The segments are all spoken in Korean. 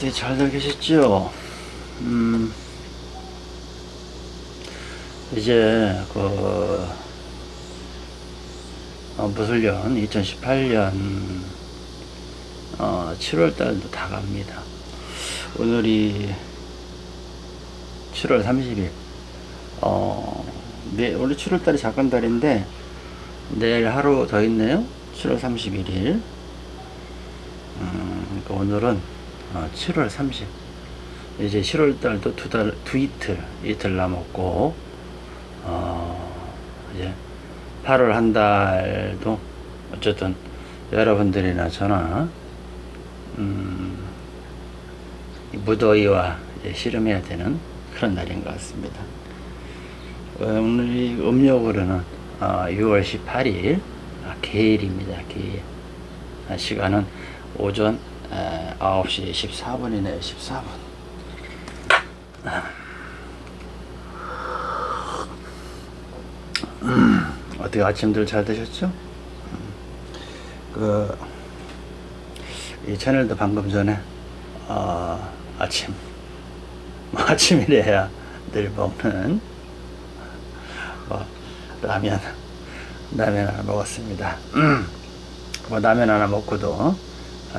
네, 잘들 계셨죠? 음, 이제, 그, 어, 무술년 2018년, 어, 7월달도 다 갑니다. 오늘이 7월 30일. 어, 네, 원래 7월달이 작은 달인데, 내일 하루 더 있네요. 7월 31일. 음, 그러니까 오늘은 어, 7월 30. 이제 7월 달도 두 달, 두 이틀, 이틀 남았고, 어, 이제 8월 한 달도 어쨌든 여러분들이나 저나, 음, 이 무더위와 씨름해야 되는 그런 날인 것 같습니다. 어, 오늘 이 음력으로는 어, 6월 18일, 아, 개일입니다. 개일. 아, 시간은 오전 에, 9시 14분이네요. 14분. 음, 어떻게 아침들 잘 되셨죠? 음, 그, 이 채널도 방금 전에, 어, 아침, 뭐 아침이래야 늘 먹는, 뭐, 라면, 라면 하나 먹었습니다. 음, 뭐, 라면 하나 먹고도, 아,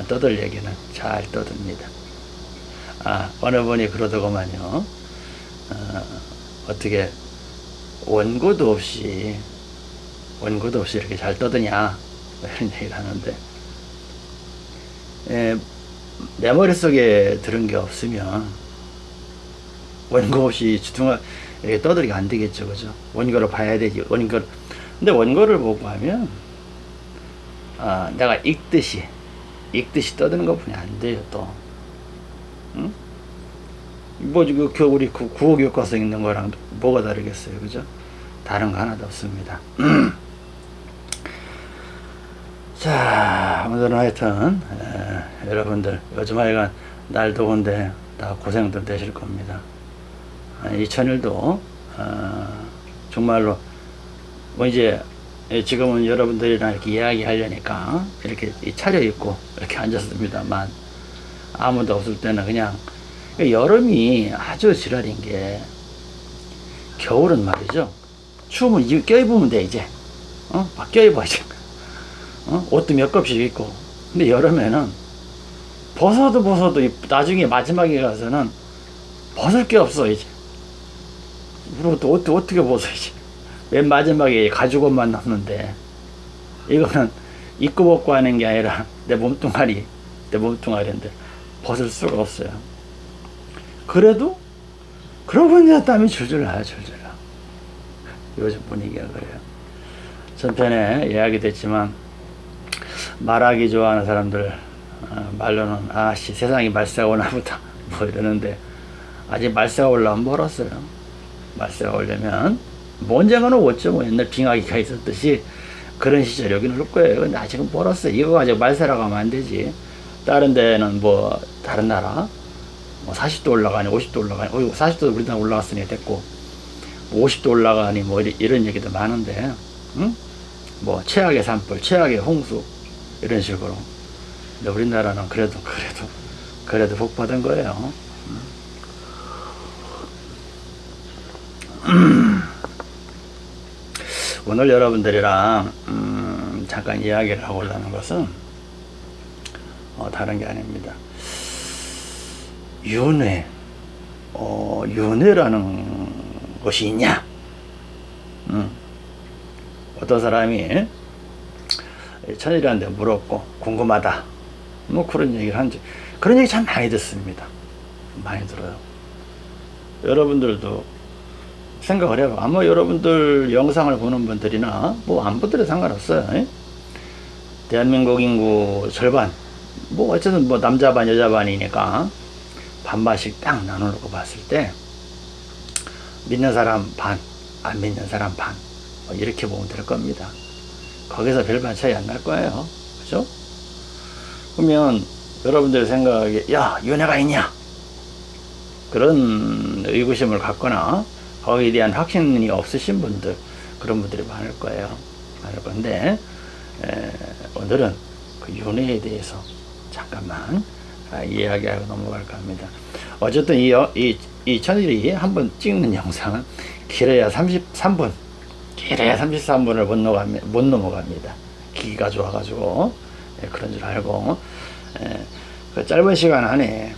떠들 얘기는 잘 떠듭니다. 아, 어느 분이 그러더구만요. 어, 어떻게 원고도 없이, 원고도 없이 이렇게 잘 떠드냐. 뭐 이런 얘기를 하는데, 에, 내 머릿속에 들은 게 없으면, 원고 없이 주둥아, 이렇게 떠들기가 안 되겠죠. 그죠? 원고를 봐야 되지. 원고를. 근데 원고를 보고 하면, 아, 내가 읽듯이, 읽듯이 떠드는 것 뿐이 안 돼요, 또. 응? 뭐, 그, 겨, 우리 그 구호 교과서 읽는 거랑 뭐가 다르겠어요, 그죠? 다른 거 하나도 없습니다. 자, 오늘은 하여튼, 에, 여러분들, 요즘 하여간 날 더운데 다 고생들 되실 겁니다. 아, 이 천일도, 어, 정말로, 뭐 이제, 예, 지금은 여러분들이랑 이렇게 이야기 하려니까 이렇게 차려입고 이렇게 앉았습니다만 아무도 없을 때는 그냥 여름이 아주 지랄인 게 겨울은 말이죠. 추우면 이 껴입으면 돼 이제. 어? 막 껴입어 이제. 어? 옷도 몇 겹씩 입고. 근데 여름에는 벗어도 벗어도 나중에 마지막에 가서는 벗을 게 없어 이제. 그리고 또 어떻게 벗어 이제 맨 마지막에 가죽옷만 남는데 이거는 입고 벗고 하는 게 아니라 내 몸뚱아리 내 몸뚱아리인데 벗을 수가 없어요. 그래도 그러고 보니 땀이 줄줄 나요 줄줄 나 요즘 분위기가 그래요. 전편에 이야기 됐지만 말하기 좋아하는 사람들 어, 말로는 아씨 세상이 말세가 오나 보다 뭐 이러는데 아직 말세가 올라오면 멀었어요. 말세가 오려면 뭐 언젠가는 오죠. 뭐 옛날 빙하기가 있었듯이 그런 시절 여기는 올 거예요. 근데 아직은 멀었어요. 이거 가지고 말세라고 하면 안 되지. 다른 데는 뭐 다른 나라 뭐 40도 올라가니 50도 올라가니 어 40도 우리나라 올라갔으니 됐고 뭐 50도 올라가니 뭐 이런 얘기도 많은데 응? 뭐 최악의 산불, 최악의 홍수 이런 식으로 근데 우리나라는 그래도 그래도 그래도 복 받은 거예요. 오늘 여러분들이랑 음, 잠깐 이야기를 하고 자 는 것은 어, 다른 게 아닙니다. 윤회, 어, 윤회라는 것이 있냐? 음. 어떤 사람이 천일한테 물었고 궁금하다. 뭐 그런 얘기를 한지 그런 얘기 참 많이 듣습니다. 많이 들어요. 여러분들도 생각을 해봐. 아마 여러분들 영상을 보는 분들이나 뭐 안 보더라도 상관없어요. 에? 대한민국 인구 절반, 뭐 어쨌든 뭐 남자 반 여자 반이니까 반반씩 딱 나눠놓고 봤을 때 믿는 사람 반, 안 믿는 사람 반, 뭐 이렇게 보면 될 겁니다. 거기서 별반 차이 안 날 거예요. 그죠? 그러면 여러분들 생각에 야 윤회가 있냐? 그런 의구심을 갖거나 거기에 대한 확신이 없으신 분들 그런 분들이 많을 거예요. 많을 건데 에, 오늘은 그 윤회에 대해서 잠깐만 아, 이야기하고 넘어갈까 합니다. 어쨌든 이, 여- 이, 이 천일이 한번 찍는 영상은 길어야 33분, 길어야 33분을 못, 넘어갑니다. 못 넘어갑니다. 기기가 좋아가지고 예, 그런 줄 알고 예, 그 짧은 시간 안에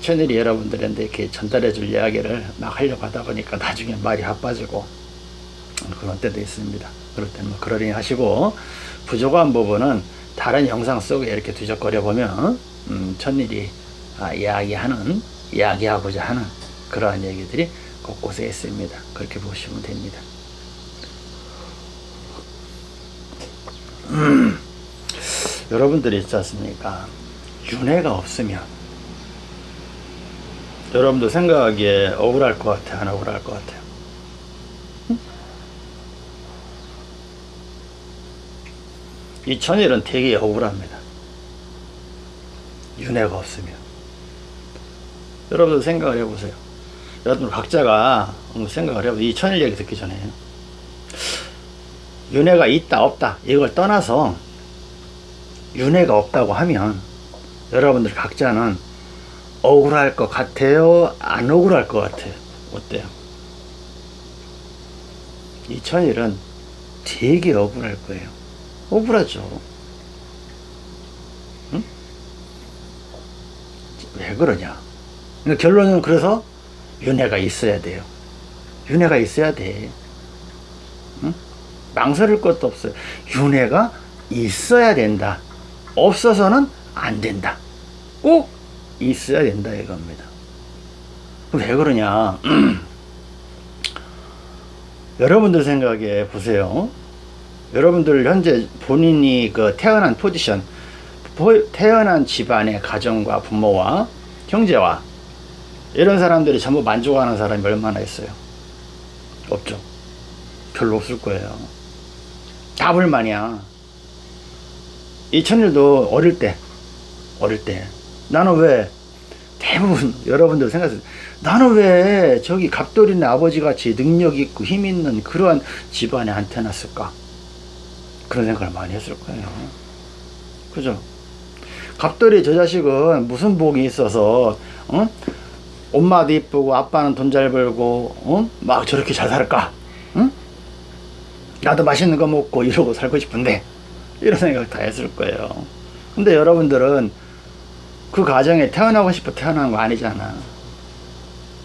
천일이 여러분들한테 이렇게 전달해 줄 이야기를 막 하려고 하다 보니까 나중에 말이 바빠지고 그런 때도 있습니다. 그럴 때는 뭐 그러려니 하시고 부족한 부분은 다른 영상 속에 이렇게 뒤적거려 보면 음, 천일이 아, 이야기하는 이야기하고자 하는 그러한 얘기들이 곳곳에 있습니다. 그렇게 보시면 됩니다. 음, 여러분들이 있지 않습니까? 윤회가 없으면 여러분도 생각하기에 억울할 것 같아, 안 억울할 것 같아요? 이 천일은 되게 억울합니다. 윤회가 없으면. 여러분들 생각을 해보세요. 여러분 각자가 생각을 해보세요. 이 천일 얘기 듣기 전에. 윤회가 있다, 없다. 이걸 떠나서 윤회가 없다고 하면 여러분들 각자는 억울할 것 같아요? 안 억울할 것 같아요? 어때요? 이 천일은 되게 억울할 거예요. 억울하죠. 응? 왜 그러냐? 그러니까 결론은 그래서 윤회가 있어야 돼요. 윤회가 있어야 돼. 응? 망설일 것도 없어요. 윤회가 있어야 된다. 없어서는 안 된다. 꼭 있어야 된다 이겁니다. 왜 그러냐? 여러분들 생각에 보세요. 여러분들 현재 본인이 그 태어난 포지션, 보- 태어난 집안의 가정과 부모와 형제와 이런 사람들이 전부 만족하는 사람이 얼마나 있어요? 없죠. 별로 없을 거예요. 다 불만이야. 이 천일도 어릴 때, 어릴 때, 나는 왜, 대부분 여러분들 생각하세요. 나는 왜 저기 갑돌이네 아버지 같이 능력 있고 힘 있는 그러한 집안에 안 태어났을까? 그런 생각을 많이 했을 거예요. 그죠? 갑돌이 저 자식은 무슨 복이 있어서, 어? 엄마도 이쁘고 아빠는 돈 잘 벌고, 어? 막 저렇게 잘 살까? 응? 나도 맛있는 거 먹고 이러고 살고 싶은데, 이런 생각 다 했을 거예요. 근데 여러분들은 그 가정에 태어나고 싶어 태어난 거 아니잖아.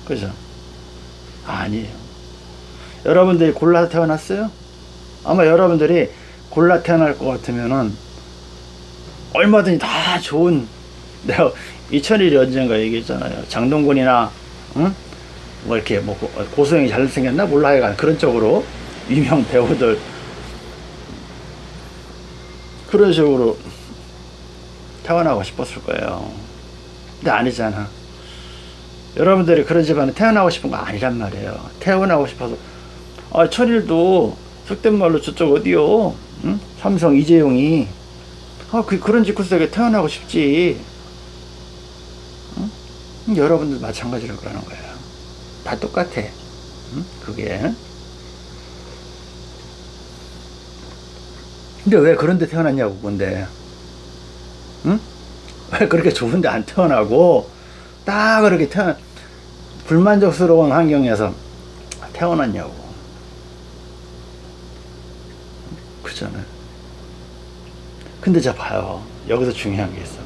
그죠? 아니에요. 여러분들이 골라서 태어났어요? 아마 여러분들이 골라 태어날 것 같으면은 얼마든지 다 좋은 내가 이천일이 언젠가 얘기했잖아요. 장동건이나 응? 뭐 이렇게 뭐 고- 고소영이 잘생겼나 몰라 하여간 그런 쪽으로 유명 배우들 그런 식으로 태어나고 싶었을 거예요. 근데 아니잖아. 여러분들이 그런 집안에 태어나고 싶은 거 아니란 말이에요. 태어나고 싶어서 아 천일도 속된 말로 저쪽 어디요? 응? 삼성 이재용이 아, 그, 그런 집 구석에 태어나고 싶지. 응? 여러분들 마찬가지로 그러는 거예요. 다 똑같아. 응? 그게. 근데 왜 그런 데 태어났냐고, 근데. 응? 왜 그렇게 좋은데 안 태어나고, 딱 그렇게 태어, 불만족스러운 환경에서 태어났냐고. 그잖아요. 근데 자 봐요. 여기서 중요한 게 있어.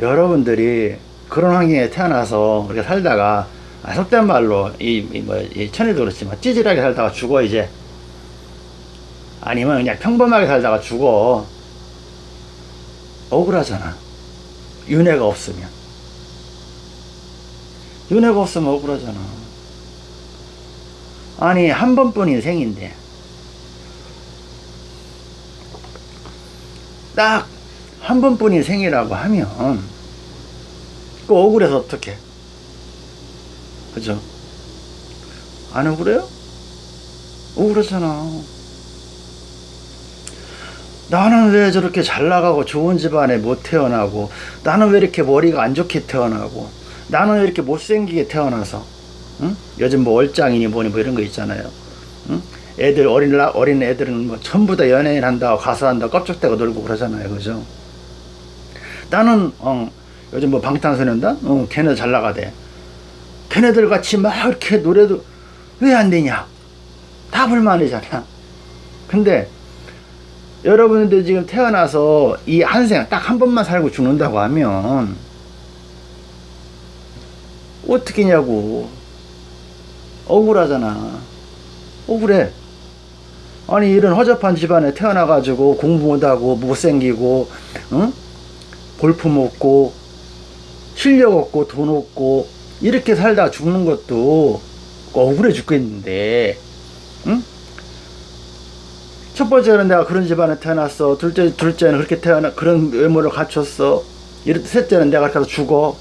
여러분들이 그런 환경에 태어나서 그렇게 살다가 아, 속된 말로 이, 이 뭐, 이 천일도 그렇지만 찌질하게 살다가 죽어 이제 아니면 그냥 평범하게 살다가 죽어 억울하잖아. 윤회가 없으면 윤회가 없으면 억울하잖아. 아니 한 번뿐 인 생인데 딱 한 번뿐 인 생이라고 하면 그 억울해서 어떡해 그죠 안 억울해요? 억울하잖아 나는 왜 저렇게 잘 나가고 좋은 집안에 못 태어나고 나는 왜 이렇게 머리가 안 좋게 태어나고 나는 왜 이렇게 못생기게 태어나서 응? 요즘 뭐 얼짱이니 뭐니 뭐 이런 거 있잖아요. 응? 애들 어린 나- 어린 애들은 뭐 전부 다 연예인 한다고 가수 한다고 껍적대고 놀고 그러잖아요. 그죠? 나는 어, 요즘 뭐 방탄소년단? 어, 걔네 잘 나가대. 걔네들 같이 막 이렇게 노래도 왜 안 되냐? 다 불만이잖아. 근데 여러분들 지금 태어나서 이 한 생 딱 한 번만 살고 죽는다고 하면 어떻게냐고 억울하잖아 억울해 아니 이런 허접한 집안에 태어나 가지고 공부 못하고 못생기고 응? 볼품 없고 실력 없고 돈 없고 이렇게 살다 죽는 것도 억울해 죽겠는데 응? 첫 번째는 내가 그런 집안에 태어났어. 둘째, 둘째는 그렇게 태어나 그런 외모를 갖췄어. 이렇 셋째는 내가 가서 죽어.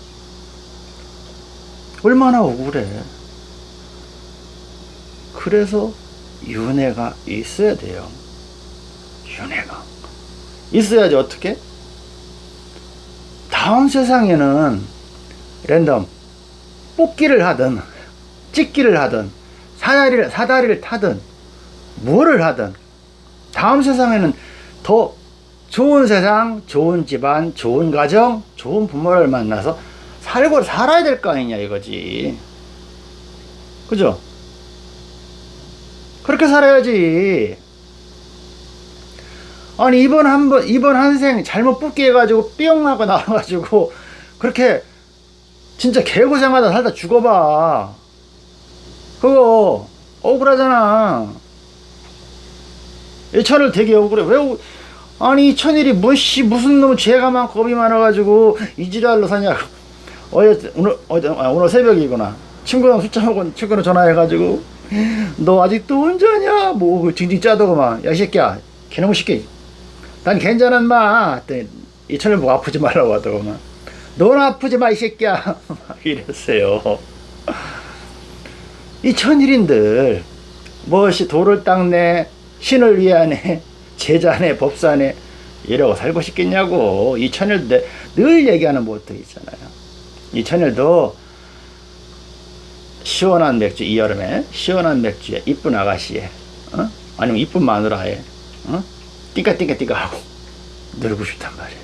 얼마나 억울해. 그래서 윤회가 있어야 돼요. 윤회가. 있어야지 어떻게? 다음 세상에는 랜덤. 뽑기를 하든 찍기를 하든 사다리를 사다리를 타든 뭐를 하든 다음 세상에는 더 좋은 세상, 좋은 집안, 좋은 가정, 좋은 부모를 만나서 살고 살아야 될 거 아니냐 이거지. 그죠? 그렇게 살아야지. 아니 이번 한번 이번 한생 잘못 뽑기 해가지고 뿅 하고 나와가지고 그렇게 진짜 개고생하다 살다 죽어봐. 그거 억울하잖아. 이 천을 되게 억울해. 왜, 억- 아니, 이 천일이 뭐씨, 무슨 놈 죄가 많고 겁이 많아가지고 이 지랄로 사냐고. 어제, 오늘, 어제, 아, 오늘 새벽이구나. 친구랑 먹은 친구는 전화해가지고, 너 아직도 운전이야? 뭐, 그 징징 짜더구만. 야, 이 새끼야. 개놈의 새끼. 난 괜찮은 마. 그랬더니 이 천일 보고 아프지 말라고 하더구만. 넌 아프지 마, 이 새끼야. 막 이랬어요. 이 천일인들, 무엇이 돌을 닦네, 신을 위하네, 제자네, 법사네, 이러고 살고 싶겠냐고. 이 천일도 내- 늘 얘기하는 모토 있잖아요. 이 천일도 시원한 맥주, 이 여름에, 시원한 맥주에, 이쁜 아가씨에, 어? 아니면 이쁜 마누라에, 어? 띵까띵까띵까 하고, 놀고 싶단 말이에요.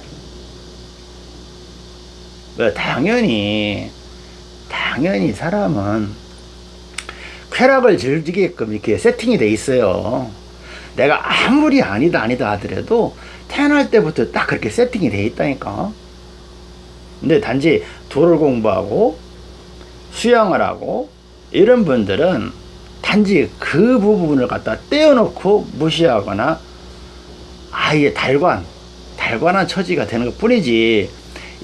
왜, 당연히, 당연히 사람은 쾌락을 즐기게끔 이렇게 세팅이 돼 있어요. 내가 아무리 아니다 아니다 하더라도 태어날 때부터 딱 그렇게 세팅이 돼 있다니까. 근데 단지 도를 공부하고 수영을 하고 이런 분들은 단지 그 부분을 갖다 떼어놓고 무시하거나 아예 달관, 달관한 처지가 되는 것 뿐이지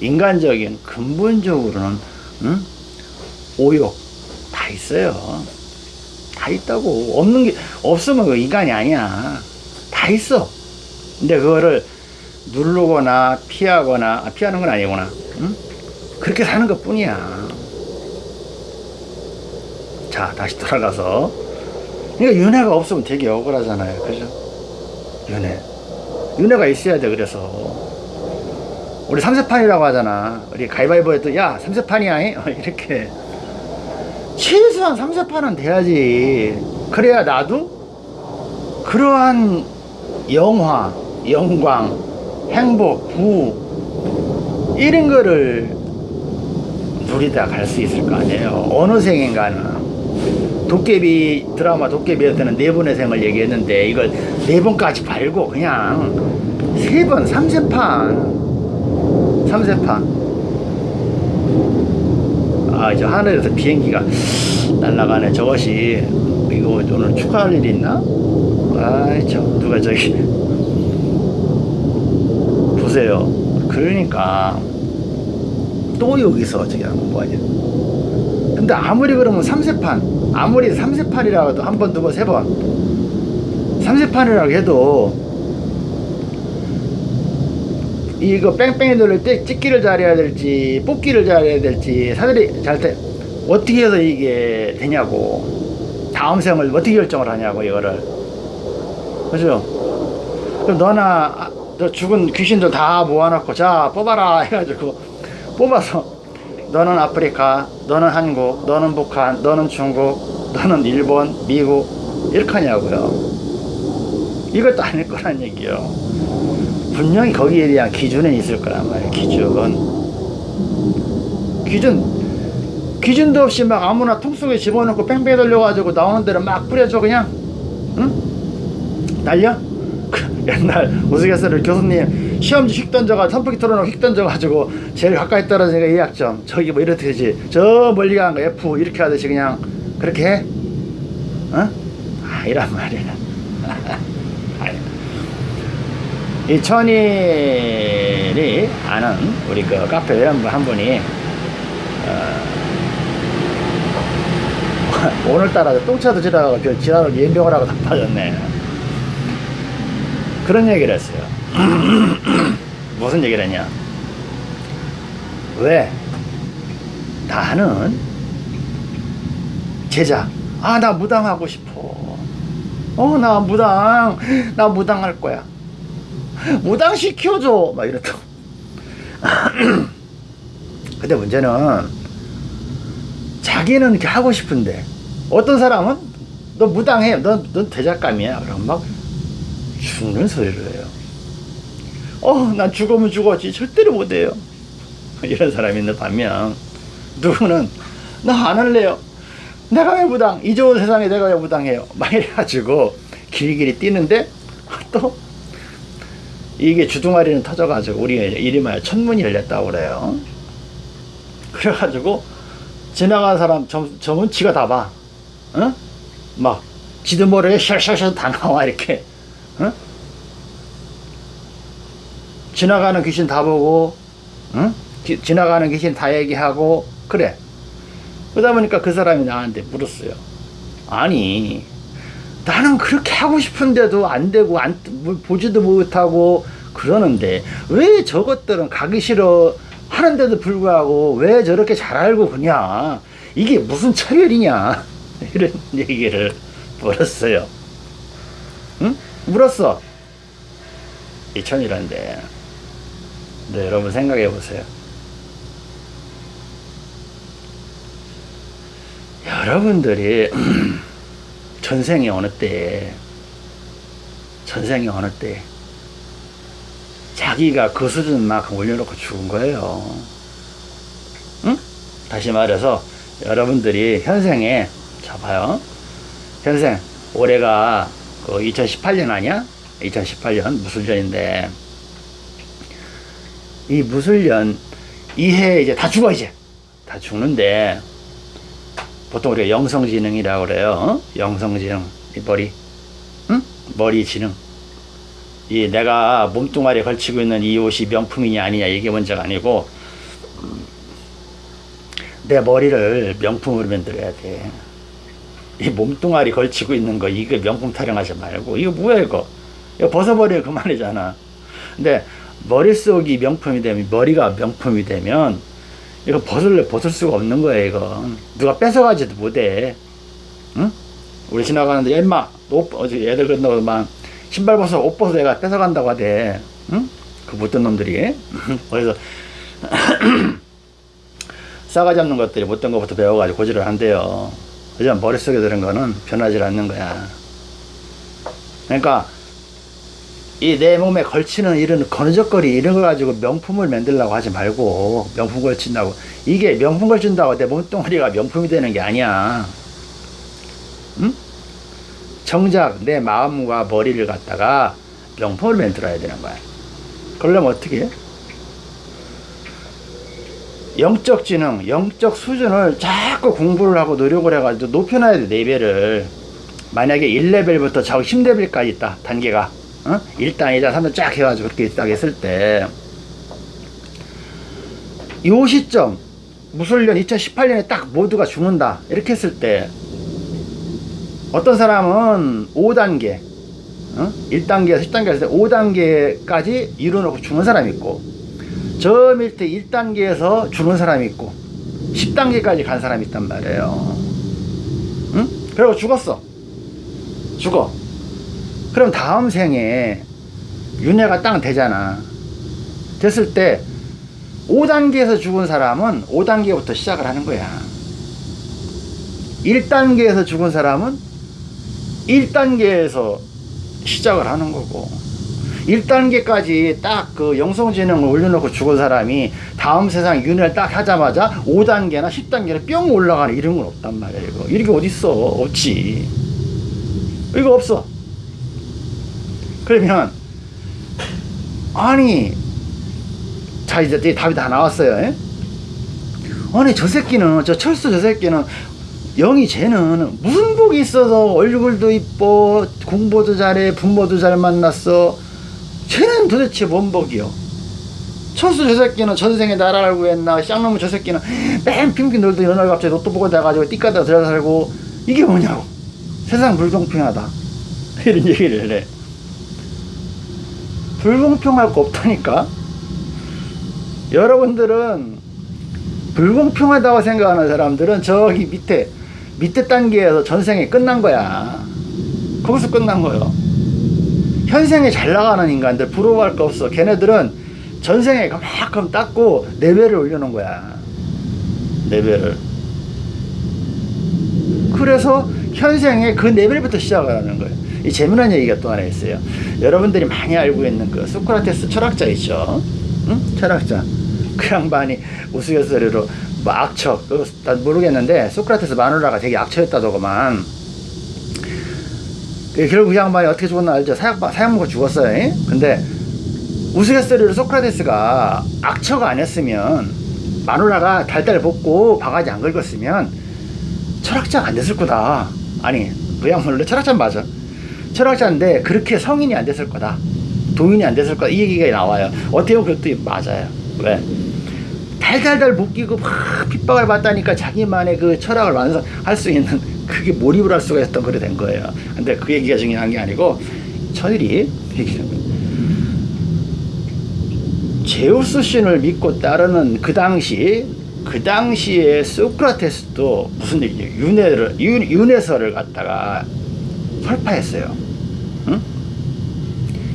인간적인 근본적으로는 응? 오욕 다 있어요. 다 있다고. 없는 게 없으면 그 인간이 아니야. 다 있어. 근데 그거를 누르거나 피하거나 아, 피하는 건 아니구나. 응? 그렇게 사는 것 뿐이야. 자 다시 돌아가서. 그러니까 윤회가 없으면 되게 억울하잖아요. 그죠? 윤회. 윤회가 있어야 돼 그래서. 우리 삼세판이라고 하잖아. 우리 가위바위보 했더니 야 삼세판이야 이? 이렇게 최소한 3, 4판은 돼야지. 그래야 나도 그러한 영화, 영광, 행복, 부 이런 거를 누리다 갈 수 있을 거 아니에요. 어느 생인가는 도깨비 드라마 도깨비였다는 네 번의 생을 얘기했는데 이걸 네 번까지 말고 그냥 세 번, 삼세판, 삼세판. 아, 저 하늘에서 비행기가 날아가네. 저것이, 이거 오늘 축하할 일이 있나? 아이, 저, 누가 저기. 보세요. 그러니까, 또 여기서 저기 하면 뭐하냐. 근데 아무리 그러면 삼세판, 아무리 삼세판이라고 해도 한 번, 두 번, 세 번. 삼세판이라고 해도, 이거 뺑뺑이 돌릴 때 찍기를 잘해야 될지 뽑기를 잘해야 될지 사들이 잘때 어떻게 해서 이게 되냐고. 다음 생을 어떻게 결정을 하냐고 이거를. 그죠? 그럼 너나 아, 저 죽은 귀신들 다 모아놓고 자 뽑아라 해가지고 뽑아서 너는 아프리카 너는 한국 너는 북한 너는 중국 너는 일본 미국 이렇게 하냐고요. 이것도 아닐 거란 얘기요 분명히 거기에 대한 기준은 있을 거란 말이에요. 기준. 기준. 기준도 없이 막 아무나 통 속에 집어넣고 뺑뺑이 돌려가지고 나오는 대로 막 뿌려줘 그냥. 응? 날려? 그 옛날 우스갯소리를 교수님 시험지 휙 던져가 선풍기 틀어놓고 휙 던져가지고 제일 가까이 떨어지니까 2학점 저기 뭐 이렇게 되지 저 멀리 가는 거 F 이렇게 하듯이 그냥 그렇게 해? 어? 아 이란 말이야. 이 천일이 아는 우리 그 카페 회원분 한 분이 어, 오늘따라 똥차도 지나가고 별 지나를 연병을 하고 다 빠졌네. 그런 얘기를 했어요. 무슨 얘기를 했냐? 왜? 나는 제자. 아 나 무당하고 싶어. 어 나 무당. 나 무당할 거야 무당 시켜줘. 막 이랬다고. 근데 문제는 자기는 이렇게 하고 싶은데 어떤 사람은 너 무당해. 너, 넌 대작감이야. 그럼 막 죽는 소리를 해요. 어난 죽으면 죽었지. 절대로 못해요. 이런 사람이 있는 반면 누구는 나 안 할래요. 내가 왜 무당? 이 좋은 세상에 내가 왜 무당해요? 막 이래가지고 길길이 뛰는데 또 이게 주둥아리는 터져가지고 우리 이름하여 천문이 열렸다고 그래요 그래가지고 지나가는 사람 점, 점은 지가 다 봐. 어? 막 지도 모르게 샬샬샬 다 나와 이렇게. 어? 지나가는 귀신 다 보고 응? 기, 지나가는 귀신 다 얘기하고 그래. 그러다 보니까 그 사람이 나한테 물었어요. 아니 나는 그렇게 하고 싶은데도 안 되고 안뭐 보지도 못하고 그러는데 왜 저것들은 가기 싫어 하는데도 불구하고 왜 저렇게 잘 알고 그냐? 이게 무슨 차별이냐? 이런 얘기를 물었어요. 응? 물었어. 이천이란데. 네, 여러분 생각해 보세요. 여러분들이 전생에 어느 때 전생에 어느 때 자기가 그 수준만큼 올려놓고 죽은 거예요. 응? 다시 말해서 여러분들이 현생에 자 봐요. 현생 올해가 그 2018년 아니야? 2018년 무술년인데 이 무술년 이 해 이제 다 죽어 이제 다 죽는데 보통 우리가 영성지능이라고 그래요. 어? 영성지능 이 머리 응? 머리 지능 이 내가 몸뚱아리에 걸치고 있는 이 옷이 명품이냐 아니냐 이게 문제가 아니고 내 머리를 명품으로 만들어야 돼. 이 몸뚱아리 걸치고 있는 거 이거 명품 타령하지 말고 이거 뭐야 이거 이거 벗어버려 그만이잖아. 근데 머릿속이 명품이 되면 머리가 명품이 되면 이거 벗을래 벗을 수가 없는 거야 이거. 누가 뺏어가지도 못해. 응? 우리 지나가는데 엄마 옷 어제 애들 끝나고 막 신발 벗어 옷 벗어 내가 뺏어간다고 하대. 응? 그 못된 놈들이. 그래서 싸가 잡는 것들이 못된 것부터 배워가지고 고지를 한대요. 하지만 머릿속에 들은 거는 변하지 않는 거야. 그러니까 이 내 몸에 걸치는 이런 거느적거리 이런 거 가지고 명품을 만들려고 하지 말고 명품 걸친다고 이게 명품 걸친다고 내 몸뚱아리가 명품이 되는 게 아니야 응? 정작 내 마음과 머리를 갖다가 명품을 만들어야 되는 거야. 그러려면 어떻게 해? 영적 지능, 영적 수준을 자꾸 공부를 하고 노력을 해가지고 높여놔야 돼, 레벨을. 만약에 1레벨부터 저 10레벨까지 있다, 단계가. 어? 1단, 2단, 3단 쫙 해가지고 그렇게 있다 했을 때, 요 시점, 무술년 2018년에 딱 모두가 죽는다. 이렇게 했을 때, 어떤 사람은 5단계, 어? 1단계에서 10단계 에서 5단계까지 이뤄놓고 죽는 사람이 있고, 저 밑에 1단계에서 죽는 사람이 있고, 10단계까지 간 사람이 있단 말이에요. 응? 그리고 죽었어. 죽어. 그럼 다음 생에 윤회가 딱 되잖아. 됐을 때 5단계에서 죽은 사람은 5단계부터 시작을 하는 거야. 1단계에서 죽은 사람은 1단계에서 시작을 하는 거고 1단계까지 딱 그 영성지능을 올려놓고 죽은 사람이 다음 세상 윤회를 딱 하자마자 5단계나 10단계나 뿅 올라가는 이런 건 없단 말이야 이거 이런 게 어딨어 없지 이거 없어 그러면 아니 자 이제 답이 다 나왔어요 예? 아니 저 새끼는 저 철수 저 새끼는 영이 쟤는 무슨 복이 있어서 얼굴도 이뻐 공부도 잘해 부모도 잘 만났어. 쟤는 도대체 뭔 복이요? 철수 저 새끼는 전생에 나라를 구했나? 쌍놈의 저 새끼는 맨 핑핑 놀도 이런 날 갑자기 로또 보고 돼가지고 띠까다 들어 살고 이게 뭐냐고. 세상 불공평하다. 이런 얘기를 해 불공평할 거 없다니까? 여러분들은 불공평하다고 생각하는 사람들은 저기 밑에 밑에 단계에서 전생에 끝난 거야. 거기서 끝난 거예요. 현생에 잘 나가는 인간들 부러워할 거 없어. 걔네들은 전생에 그만큼 닦고 레벨을 올려놓은 거야. 레벨을 그래서 현생에 그 레벨부터 시작을 하는 거예요 이 재미난 얘기가 또 하나 있어요. 여러분들이 많이 알고 있는 그 소크라테스 철학자 있죠? 응? 철학자. 그 양반이 우스갯소리로 뭐 악처 난 모르겠는데 소크라테스 마누라가 되게 악처였다더구만. 그 결국 그 양반이 어떻게 죽었나 알죠? 사약, 사약 먹고 죽었어요 예? 근데 우스갯소리로 소크라테스가 악처가 아니었으면 마누라가 달달 볶고 바가지 안 긁었으면 철학자가 안 됐을 거다. 아니 그 양반은 철학자 맞아 철학자인데 그렇게 성인이 안 됐을 거다. 도인이 안 됐을 거다. 이 얘기가 나와요. 어떻게 그것도 맞아요. 왜? 달달달 묶이고 막 핍박을 받다니까 자기만의 그 철학을 완성할 수 있는 그게 몰입을 할 수가 있었던 그래 된 거예요. 근데 그 얘기가 중요한 게 아니고 천일이 거예요. 제우스 신을 믿고 따르는 그 당시 그 당시에 소크라테스도 무슨 얘기예요? 윤회를 윤, 윤회설을 갖다가 설파했어요. 응?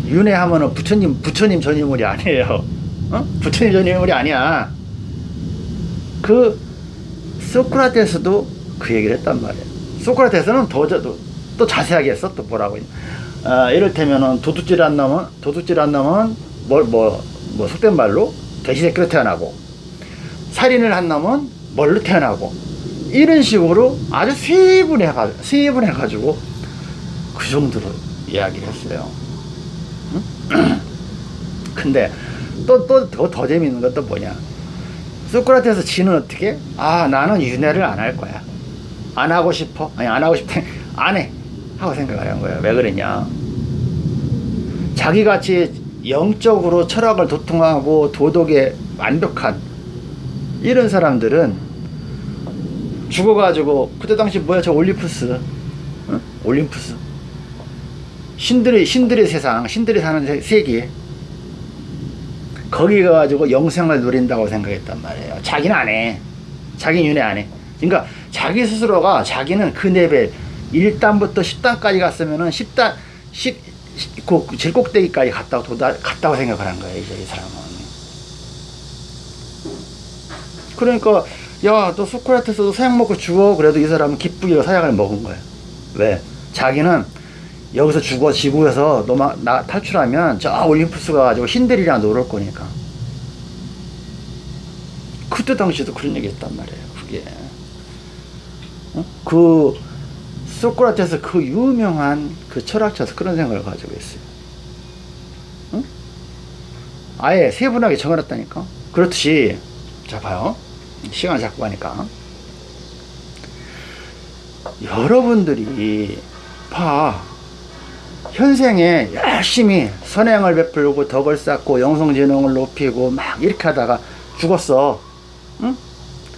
윤회하면은 부처님 부처님 전유물이 아니에요. 어? 부처님 전유물이 아니야. 그 소크라테스도 그 얘기를 했단 말이에요 소크라테스는 더, 더, 또 자세하게 했어 또 뭐라고 아, 이를테면은 도둑질 한 놈은 도둑질 한 놈은 뭘뭐 뭐 속된 말로 돼지새끼로 태어나고 살인을 한 놈은 뭘로 태어나고 이런 식으로 아주 세분해 세분해 가지고 그 정도로 이야기를 했어요. 응? 근데 또 또 더 더 재밌는 건또 뭐냐? 소크라테스 지는 어떻게? 아 나는 윤회를 안 할 거야. 안 하고 싶어? 아니 안 하고 싶다. 안 해. 하고 생각을 한 거야. 왜 그랬냐? 자기같이 영적으로 철학을 도통하고 도덕에 완벽한 이런 사람들은 죽어가지고 그때 당시 뭐야 저 올림푸스 어? 올림푸스 신들의 신들의 세상 신들이 사는 세계. 거기 가가지고 영생을 누린다고 생각했단 말이에요. 자기는 안해. 자기 윤회 안해. 그러니까 자기 스스로가 자기는 그 레벨 1단부터 10단까지 갔으면은 10단 10, 그 제일 꼭대기까지 갔다고 도다, 갔다고 생각을 한 거예요 이제 이 사람은. 그러니까 야너 소크라테스도 사약 먹고 죽어. 그래도 이 사람은 기쁘게 사약을 먹은 거예요 왜? 자기는 여기서 죽어 지구에서 너마, 나 탈출하면 저 올림푸스 가 가지고 신들이랑 놀을 거니까 그때 당시에도 그런 얘기 했단 말이에요 그게 어? 그 소크라테스 그 유명한 그 철학자도 그런 생각을 가지고 있어요. 응? 아예 세분하게 정해놨다니까. 그렇듯이 자 봐요. 시간 자꾸 가니까 여러분들이 봐 현생에 열심히 선행을 베풀고 덕을 쌓고 영성지능을 높이고 막 이렇게 하다가 죽었어. 응?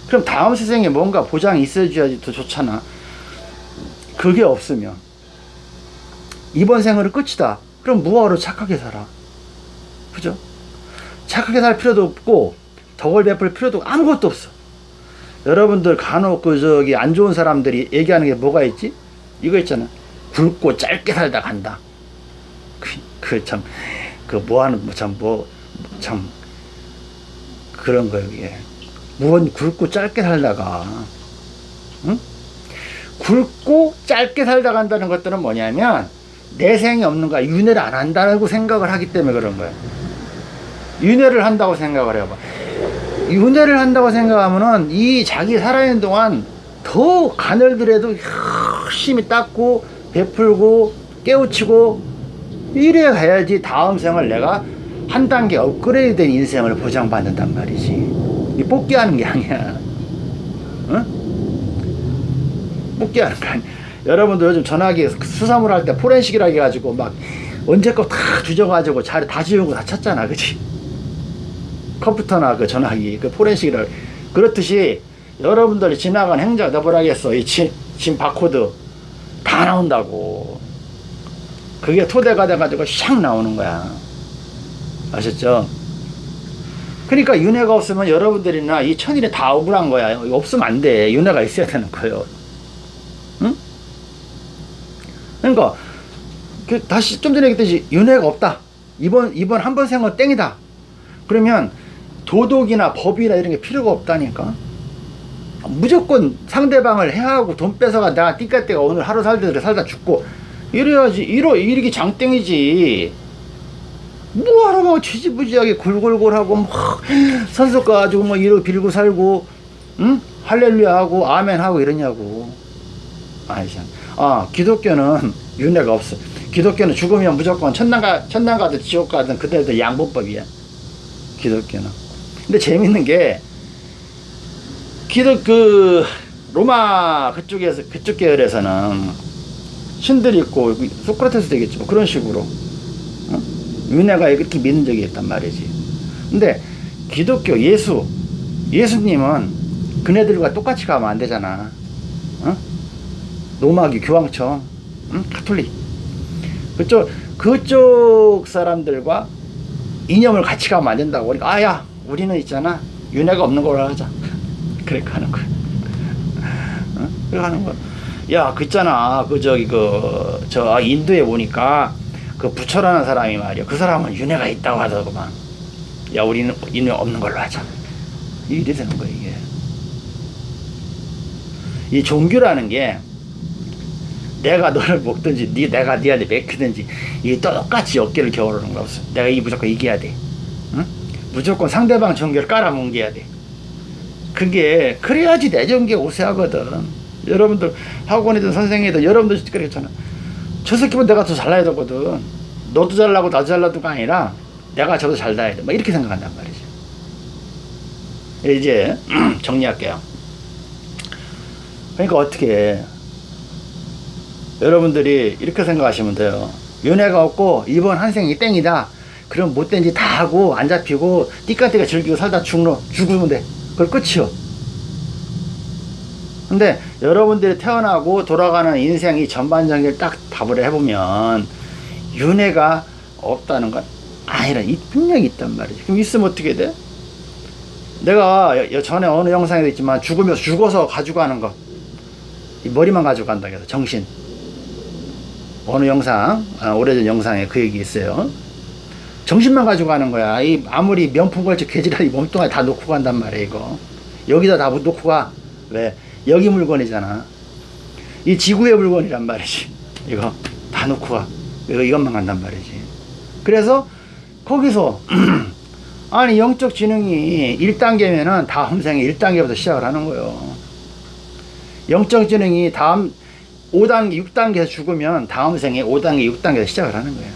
그럼 다음 세상에 뭔가 보장이 있어줘야지 더 좋잖아. 그게 없으면 이번 생으로 끝이다. 그럼 무화로 착하게 살아. 그죠? 착하게 살 필요도 없고 덕을 베풀 필요도 아무것도 없어. 여러분들 간혹 그 저기 안 좋은 사람들이 얘기하는 게 뭐가 있지? 이거 있잖아. 굵고 짧게 살다 간다. 그 참 그 뭐하는 참뭐참 그런 거예요 이게. 무언 굵고 짧게 살다가 응? 굵고 짧게 살다 간다는 것들은 뭐냐면 내생이 없는 거야. 윤회를 안 한다고 생각을 하기 때문에 그런 거야. 윤회를 한다고 생각을 해봐. 윤회를 한다고 생각하면은 이 자기 살아있는 동안 더 가늘더라도 열심히 닦고 베풀고 깨우치고 이래 가야지 다음 생을 내가 한 단계 업그레이드 된 인생을 보장받는단 말이지. 이 뽑기 하는 게 아니야. 응? 뽑기 하는 거 아니야. 여러분도 요즘 전화기 수사물 할 때 포렌식이라 해가지고 막 언제껏 다 뒤져가지고 자리 다 지우고 다 찾잖아. 그치? 컴퓨터나 그 전화기 그 포렌식이라 그렇듯이 여러분들이 지나간 행자 너버라겠어 이 진, 진 바코드 다 나온다고 그게 토대가 돼가지고 샥 나오는 거야. 아셨죠? 그러니까 윤회가 없으면 여러분들이나 이 천일이 다 억울한 거야. 없으면 안돼. 윤회가 있어야 되는 거예요. 응? 그러니까 그 다시 좀 전에 얘기했듯이 윤회가 없다. 이번 이번 한 번 생은 땡이다. 그러면 도덕이나 법이나 이런 게 필요가 없다니까. 무조건 상대방을 해하고 돈 뺏어가. 내가 띠까띠가 오늘 하루 살다 살다 죽고 이래야지 이러 이렇게 장땡이지. 뭐하러 막 지지부지하게 골골골하고 막 선수 가지고 뭐 이러 빌고 살고 응? 할렐루야 하고 아멘 하고 이러냐고. 아이씨 아 기독교는 윤회가 없어. 기독교는 죽으면 무조건 천당 가 천당 가든 지옥 가든 그때도 양보법이야. 기독교는. 근데 재밌는 게 기독 그 로마 그쪽에서 그쪽 계열에서는 신들이 있고 소크라테스 되겠지 뭐 그런 식으로. 어? 윤회가 이렇게 믿는 적이 있단 말이지. 근데 기독교 예수 예수님은 그네들과 똑같이 가면 안 되잖아. 어? 노마기 교황청 응? 카톨릭. 그쪽 그쪽 사람들과 이념을 같이 가면 안 된다고. 그러니까 아야 우리는 있잖아. 윤회가 없는 걸로 하자. 그렇게 하는 거야. 어? 그렇게 하는 거야 야 그 있잖아. 그 저기 그 저 인도에 보니까 그 부처라는 사람이 말이야. 그 사람은 윤회가 있다고 하더구만. 야 우리는 윤회 없는 걸로 하자. 이래 되는 거야 이게. 이 종교라는 게 내가 너를 먹든지 네, 내가 니한테 맥히든지 이게 똑같이 어깨를 겨루는 거 없어. 내가 이 무조건 이겨야 돼. 응? 무조건 상대방 종교를 깔아뭉개야 돼. 그게 그래야지 내 종교 우세하거든 여러분들 학원이든 선생이든 여러분들 그랬잖아 저 새끼면 내가 더 잘나야 되거든 너도 잘나고 나도 잘나도가 아니라 내가 저도 잘나야 돼막 이렇게 생각한단 말이지 이제 정리할게요 그러니까 어떻게 해 여러분들이 이렇게 생각하시면 돼요. 윤회가 없고 이번 한 생이 땡이다. 그럼 못된 짓 다 하고 안 잡히고 띠까띠가 즐기고 살다 죽으면 돼. 그걸 끝이요. 근데 여러분들이 태어나고 돌아가는 인생이 전반적인 딱 답을 해보면 윤회가 없다는 건 아니라 이 분명히 있단 말이지. 그럼 있으면 어떻게 돼? 내가 전에 어느 영상에도 있지만 죽으면서 죽어서 가져가는 것. 이 머리만 가져간다 해서 정신. 어느 영상, 아, 오래전 영상에 그 얘기 있어요. 정신만 가지고 가는 거야. 이 아무리 명품 걸쳐 개지랄이 몸뚱아리 다 놓고 간단 말이야, 이거. 여기다 다 놓고 가. 왜? 여기 물건이잖아. 이 지구의 물건이란 말이지. 이거 다 놓고 가. 이거 이것만 간단 말이지. 그래서 거기서 아니 영적 지능이 1단계면은 다음 생에 1단계부터 시작을 하는 거예요. 영적 지능이 다음 5단계, 6단계에서 죽으면 다음 생에 5단계, 6단계에서 시작을 하는 거예요.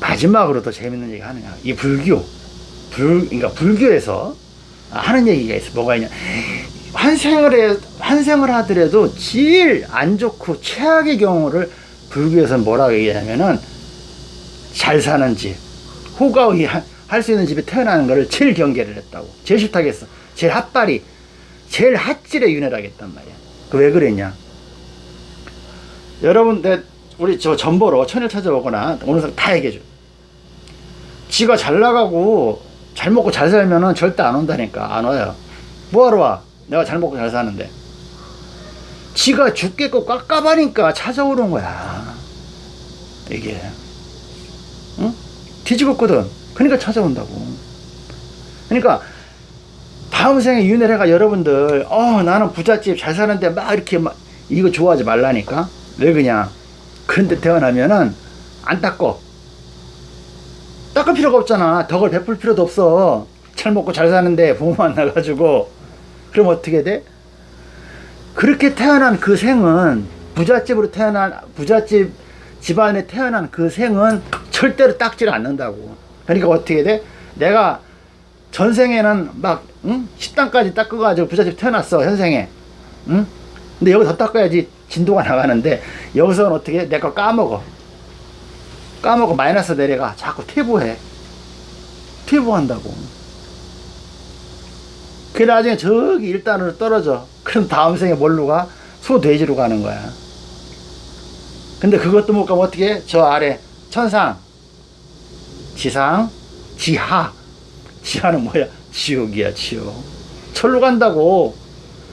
마지막으로 더 재밌는 얘기 하느냐. 이 불교, 불, 그러니까 불교에서 하는 얘기가 있어. 뭐가 있냐. 환생을 해, 환생을 하더라도 제일 안 좋고 최악의 경우를 불교에서는 뭐라고 얘기하냐면은 잘 사는 집, 호가의 할수 있는 집에 태어나는 거를 제일 경계를 했다고. 제일 싫다겠어. 제일 핫발이, 제일 핫질의 윤회를 하겠단 말이야. 그 왜 그랬냐? 여러분, 내, 우리 저 전보로 천일 찾아오거나 오늘 다 얘기해줘. 지가 잘 나가고 잘 먹고 잘 살면은 절대 안 온다니까. 안 와요. 뭐하러 와? 내가 잘 먹고 잘 사는데. 지가 죽겠고 깝깝하니까 찾아오는 거야. 이게. 응? 뒤집었거든. 그러니까 찾아온다고. 그러니까 다음 생에 윤회가 여러분들 어 나는 부잣집 잘 사는데 막 이렇게 막 이거 좋아하지 말라니까 왜 그냥 그런데 태어나면은 안 닦어 닦을 필요가 없잖아 덕을 베풀 필요도 없어 잘 먹고 잘 사는데 부모 만나가지고 그럼 어떻게 돼? 그렇게 태어난 그 생은 부잣집으로 태어난 부잣집 집안에 태어난 그 생은 절대로 닦지를 않는다고 그러니까 어떻게 돼? 내가 전생에는 막 응? 식당까지 닦아가지고 부잣집 태어났어 현생에 응? 근데 여기 더 닦아야지 진도가 나가는데 여기서는 어떻게 해? 내거 까먹어 까먹고 마이너스 내려가. 자꾸 퇴보해. 퇴보한다고. 그 나중에 저기 일단으로 떨어져. 그럼 다음 생에 뭘로 가? 소돼지로 가는 거야. 근데 그것도 못 가면 어떻게 해? 저 아래. 천상. 지상. 지하. 지하는 뭐야? 지옥이야 지옥. 철로 간다고.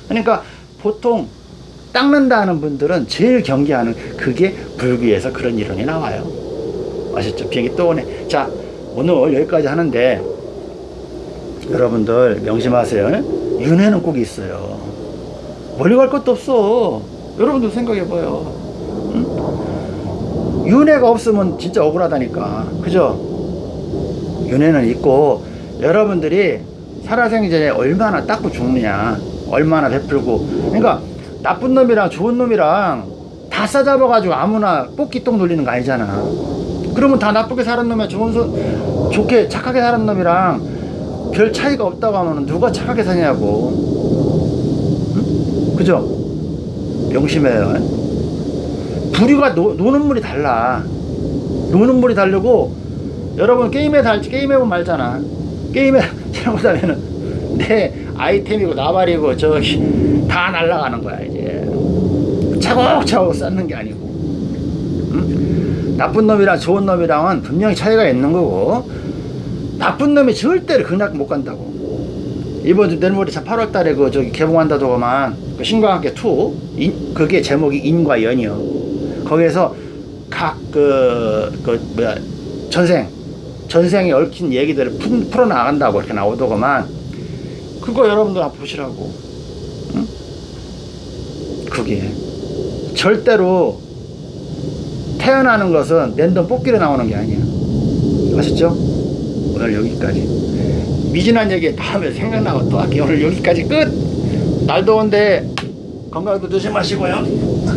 그러니까 보통 닦는다는 분들은 제일 경계하는 그게 불교에서 그런 이론이 나와요 아셨죠? 비행기 또 오네. 자 오늘 여기까지 하는데 여러분들 명심하세요. 윤회는 꼭 있어요. 멀리 갈 것도 없어. 여러분들 생각해봐요. 응? 윤회가 없으면 진짜 억울하다니까. 그죠? 윤회는 있고 여러분들이 살아생전에 얼마나 닦고 죽느냐. 얼마나 베풀고. 그러니까 나쁜 놈이랑 좋은 놈이랑 다 싸잡아가지고 아무나 뽑기똥 돌리는 거 아니잖아 그러면 다 나쁘게 살은 놈이야. 좋은 소, 좋게 착하게 살은 놈이랑 별 차이가 없다고 하면 누가 착하게 사냐고. 응? 그죠? 명심해요. 부류가 노, 노는 물이 달라. 노는 물이 다르고 여러분 게임에 달지 게임에 보면 말잖아. 게임에 잘못하면은 내 아이템이고 나발이고 저기 다 날아가는 거야 이제. 차곡차곡 쌓는 게 아니고. 응? 나쁜 놈이랑 좋은 놈이랑은 분명히 차이가 있는 거고 나쁜 놈이 절대로 그냥 못 간다고. 이번 주 내일 모레 8월 달에 그 저기 개봉한다더구만. 그 신과 함께 2 인, 그게 제목이 인과 연이요. 거기에서 각 그 그 뭐야 전생 전생에 얽힌 얘기들을 푼, 풀어나간다고 이렇게 나오더구만. 그거 여러분들 한번 보시라고. 응? 그게 절대로 태어나는 것은 랜덤 뽑기로 나오는 게 아니야. 아셨죠? 오늘 여기까지. 미진한 얘기 다음에 생각나고 또 할게요. 오늘 여기까지 끝. 날 더운데 건강도 조심하시고요